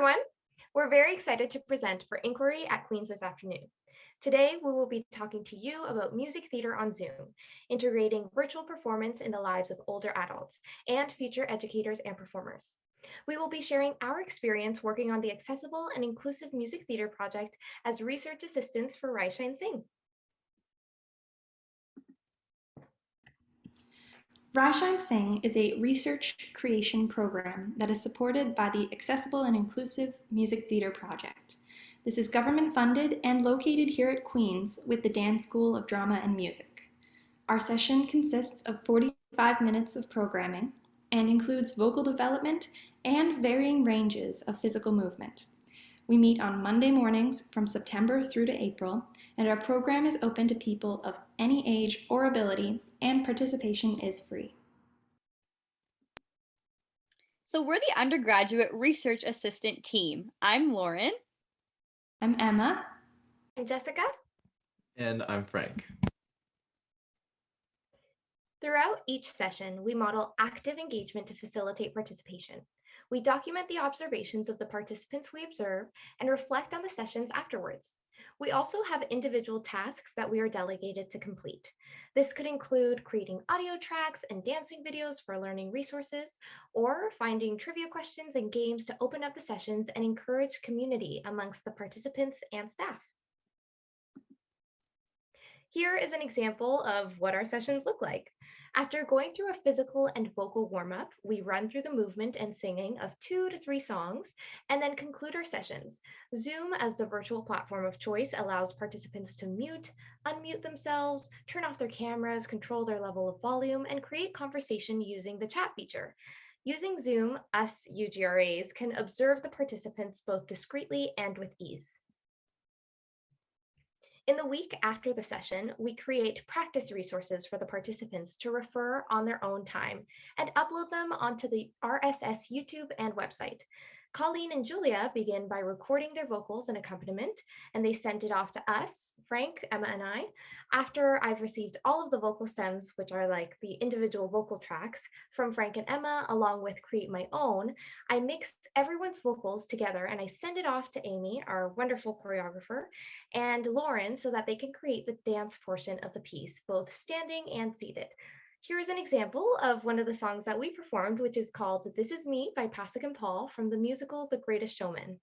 everyone. We're very excited to present for Inquiry at Queen's this afternoon. Today, we will be talking to you about music theater on Zoom, integrating virtual performance in the lives of older adults and future educators and performers. We will be sharing our experience working on the Accessible and Inclusive Music Theater project as research assistants for Rise Shine Sing. Rise Shine Sing is a research creation program that is supported by the Accessible and Inclusive Music Theater Project. This is government funded and located here at Queen's with the Dan School of Drama and Music. Our session consists of 45 minutes of programming and includes vocal development and varying ranges of physical movement. We meet on Monday mornings from September through to April, and our program is open to people of any age or ability, and participation is free. So we're the undergraduate research assistant team. I'm Lauren. I'm Emma. I'm Jessica. And I'm Frank. Throughout each session, we model active engagement to facilitate participation. We document the observations of the participants we observe and reflect on the sessions afterwards. We also have individual tasks that we are delegated to complete. This could include creating audio tracks and dancing videos for learning resources, or finding trivia questions and games to open up the sessions and encourage community amongst the participants and staff. Here is an example of what our sessions look like. After going through a physical and vocal warm-up, we run through the movement and singing of two to three songs, and then conclude our sessions. Zoom, as the virtual platform of choice, allows participants to mute, unmute themselves, turn off their cameras, control their level of volume, and create conversation using the chat feature. Using Zoom, us UGRAs can observe the participants both discreetly and with ease. In the week after the session, we create practice resources for the participants to refer on their own time and upload them onto the RSS YouTube and website. Colleen and Julia begin by recording their vocals and accompaniment, and they send it off to us, Frank, Emma, and I. After I've received all of the vocal stems, which are like the individual vocal tracks from Frank and Emma, along with Create My Own, I mix everyone's vocals together and I send it off to Amy, our wonderful choreographer, and Lauren so that they can create the dance portion of the piece, both standing and seated. Here is an example of one of the songs that we performed, which is called This Is Me by Pasek and Paul from the musical The Greatest Showman.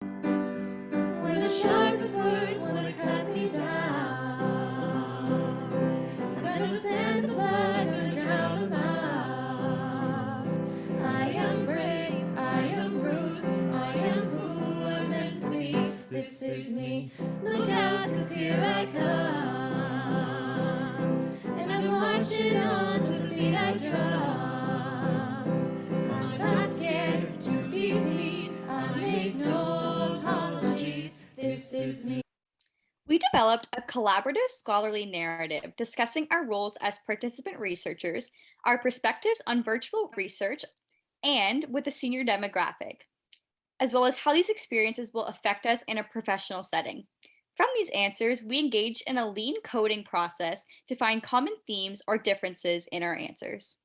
When the sharpest words want to cut me down, gonna send the gonna drown them out. I am brave, I am bruised, I am who I'm meant to be. This is me, look out, cause here I come developed a collaborative scholarly narrative discussing our roles as participant researchers, our perspectives on virtual research, and with the senior demographic, as well as how these experiences will affect us in a professional setting. From these answers, we engaged in a lean coding process to find common themes or differences in our answers.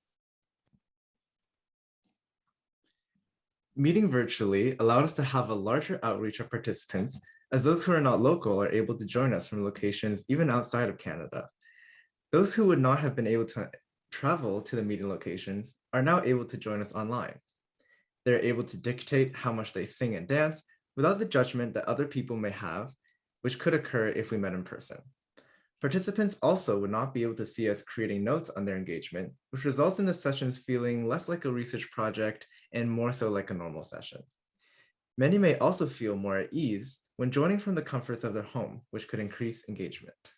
Meeting virtually allowed us to have a larger outreach of participants as those who are not local are able to join us from locations even outside of Canada. Those who would not have been able to travel to the meeting locations are now able to join us online. They're able to dictate how much they sing and dance without the judgment that other people may have which could occur if we met in person. Participants also would not be able to see us creating notes on their engagement, which results in the sessions feeling less like a research project and more so like a normal session. Many may also feel more at ease when joining from the comforts of their home, which could increase engagement.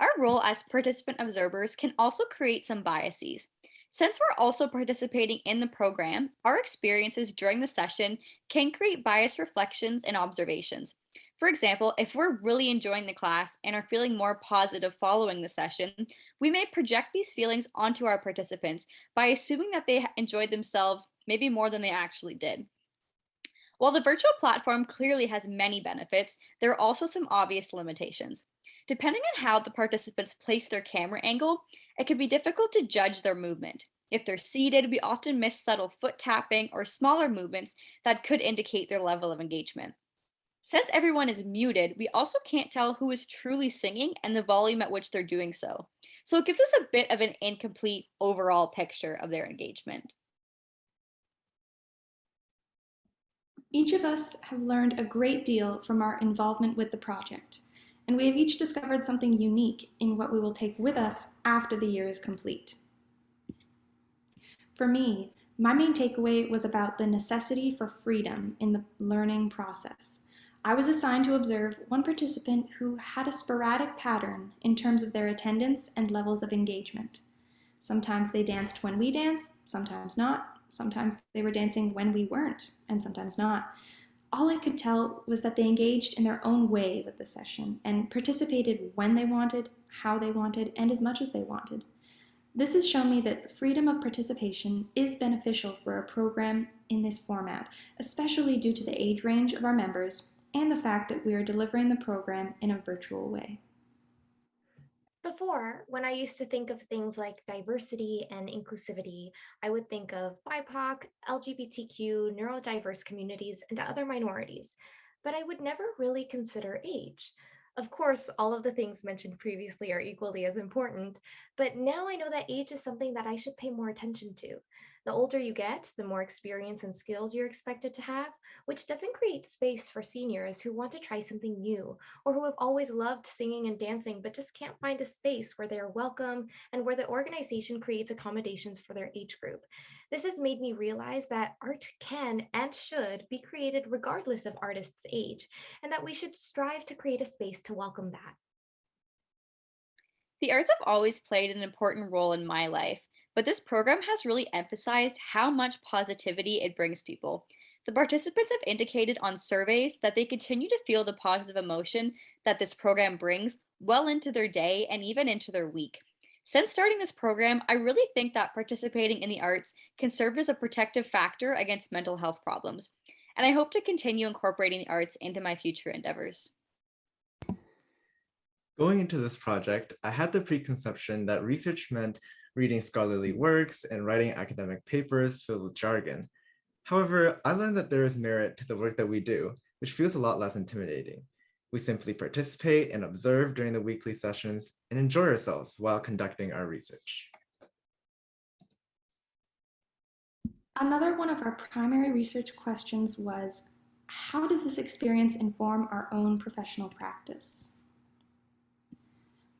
Our role as participant observers can also create some biases. Since we're also participating in the program, our experiences during the session can create biased reflections and observations. For example, if we're really enjoying the class and are feeling more positive following the session, we may project these feelings onto our participants by assuming that they enjoyed themselves maybe more than they actually did. While the virtual platform clearly has many benefits, there are also some obvious limitations. Depending on how the participants place their camera angle, it can be difficult to judge their movement. If they're seated, we often miss subtle foot tapping or smaller movements that could indicate their level of engagement. Since everyone is muted, we also can't tell who is truly singing and the volume at which they're doing so. So it gives us a bit of an incomplete overall picture of their engagement. Each of us have learned a great deal from our involvement with the project, and we have each discovered something unique in what we will take with us after the year is complete. For me, my main takeaway was about the necessity for freedom in the learning process. I was assigned to observe one participant who had a sporadic pattern in terms of their attendance and levels of engagement. Sometimes they danced when we danced, sometimes not. Sometimes they were dancing when we weren't, and sometimes not. All I could tell was that they engaged in their own way with the session and participated when they wanted, how they wanted, and as much as they wanted. This has shown me that freedom of participation is beneficial for a program in this format, especially due to the age range of our members and the fact that we are delivering the program in a virtual way. Before, when I used to think of things like diversity and inclusivity, I would think of BIPOC, LGBTQ, neurodiverse communities, and other minorities, but I would never really consider age. Of course, all of the things mentioned previously are equally as important, but now I know that age is something that I should pay more attention to. The older you get, the more experience and skills you're expected to have, which doesn't create space for seniors who want to try something new or who have always loved singing and dancing but just can't find a space where they're welcome and where the organization creates accommodations for their age group. This has made me realize that art can and should be created regardless of artist's age, and that we should strive to create a space to welcome that. The arts have always played an important role in my life, but this program has really emphasized how much positivity it brings people. The participants have indicated on surveys that they continue to feel the positive emotion that this program brings well into their day and even into their week. Since starting this program, I really think that participating in the arts can serve as a protective factor against mental health problems. And I hope to continue incorporating the arts into my future endeavors. Going into this project, I had the preconception that research meant reading scholarly works and writing academic papers filled with jargon. However, I learned that there is merit to the work that we do, which feels a lot less intimidating. We simply participate and observe during the weekly sessions and enjoy ourselves while conducting our research. Another one of our primary research questions was, how does this experience inform our own professional practice?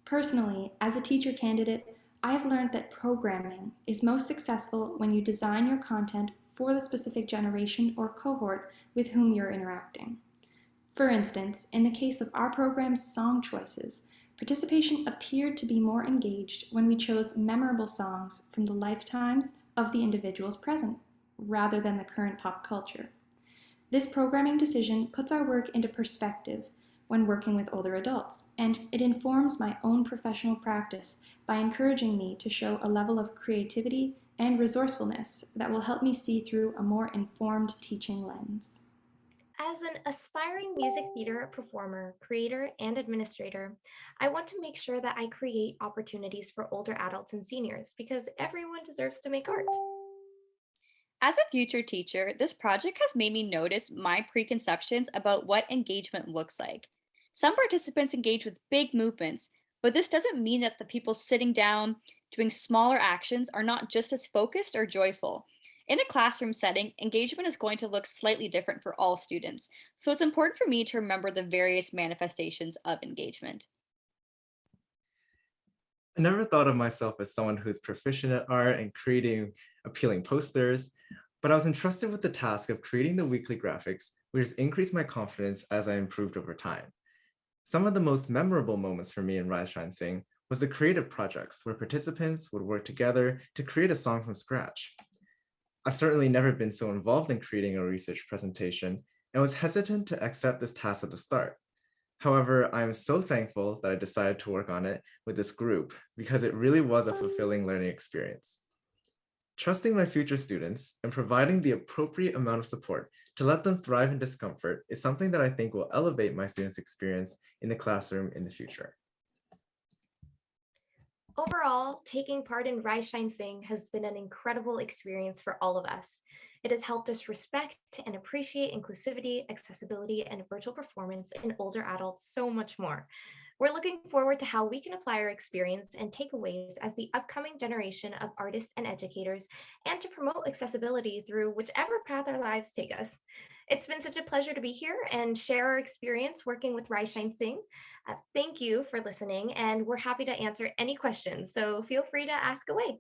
Personally, as a teacher candidate, I have learned that programming is most successful when you design your content for the specific generation or cohort with whom you're interacting. For instance, in the case of our program's song choices, participation appeared to be more engaged when we chose memorable songs from the lifetimes of the individuals present, rather than the current pop culture. This programming decision puts our work into perspective when working with older adults, and it informs my own professional practice by encouraging me to show a level of creativity and resourcefulness that will help me see through a more informed teaching lens. As an aspiring music theater performer, creator, and administrator, I want to make sure that I create opportunities for older adults and seniors because everyone deserves to make art. As a future teacher, this project has made me notice my preconceptions about what engagement looks like. Some participants engage with big movements, but this doesn't mean that the people sitting down doing smaller actions are not just as focused or joyful. In a classroom setting, engagement is going to look slightly different for all students, so it's important for me to remember the various manifestations of engagement. I never thought of myself as someone who's proficient at art and creating appealing posters, but I was entrusted with the task of creating the weekly graphics, which has increased my confidence as I improved over time. Some of the most memorable moments for me in Rise Shine Sing was the creative projects where participants would work together to create a song from scratch. I've certainly never been so involved in creating a research presentation and was hesitant to accept this task at the start. However, I am so thankful that I decided to work on it with this group because it really was a oh, fulfilling learning experience. Trusting my future students and providing the appropriate amount of support to let them thrive in discomfort is something that I think will elevate my students' experience in the classroom in the future. Overall, taking part in Shine Sing has been an incredible experience for all of us. It has helped us respect and appreciate inclusivity, accessibility, and virtual performance in older adults so much more. We're looking forward to how we can apply our experience and takeaways as the upcoming generation of artists and educators, and to promote accessibility through whichever path our lives take us. It's been such a pleasure to be here and share our experience working with Rise Shine Sing. Uh, thank you for listening, and we're happy to answer any questions, so feel free to ask away.